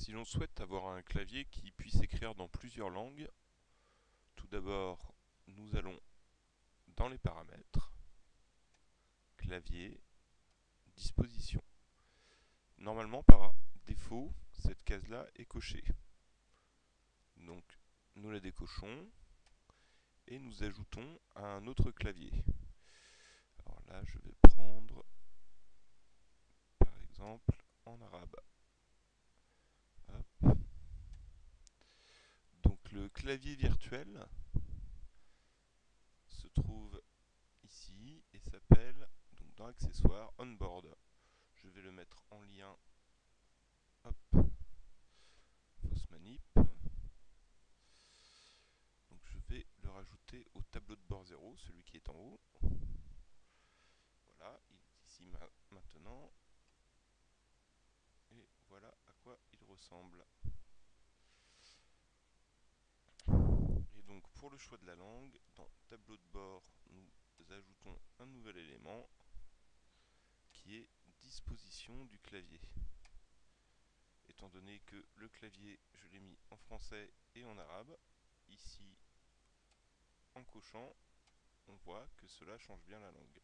Si l'on souhaite avoir un clavier qui puisse écrire dans plusieurs langues, tout d'abord nous allons dans les paramètres, clavier, disposition. Normalement par défaut, cette case-là est cochée. Donc nous la décochons et nous ajoutons un autre clavier. Alors là je vais prendre par exemple en arabe. le clavier virtuel se trouve ici et s'appelle donc dans accessoires onboard. Je vais le mettre en lien. Hop. Fausse manip. Donc je vais le rajouter au tableau de bord 0, celui qui est en haut. Voilà, il est ici maintenant. Et voilà à quoi il ressemble. pour le choix de la langue, dans tableau de bord, nous ajoutons un nouvel élément qui est disposition du clavier. Étant donné que le clavier, je l'ai mis en français et en arabe, ici, en cochant, on voit que cela change bien la langue.